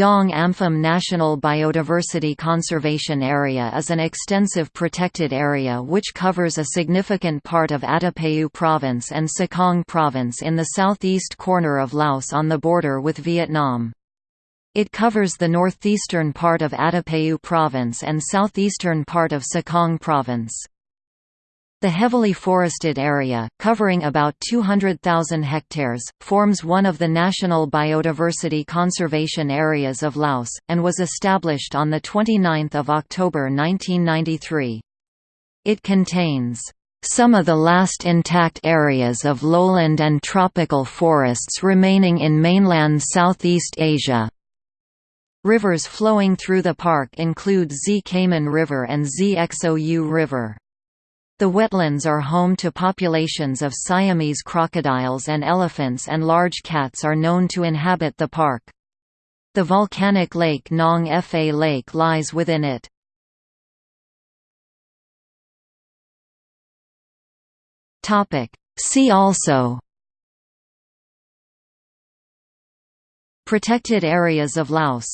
Dong Ampham National Biodiversity Conservation Area is an extensive protected area which covers a significant part of Attapeu Province and Sekong Province in the southeast corner of Laos on the border with Vietnam. It covers the northeastern part of Attapeu Province and southeastern part of Sekong Province. The heavily forested area, covering about 200,000 hectares, forms one of the national biodiversity conservation areas of Laos, and was established on 29 October 1993. It contains some of the last intact areas of lowland and tropical forests remaining in mainland Southeast Asia. Rivers flowing through the park include Xe Kaman River and Xe Xou River. The wetlands are home to populations of Siamese crocodiles and elephants and large cats are known to inhabit the park. The volcanic lake Nong Fa Lake lies within it. See also Protected areas of Laos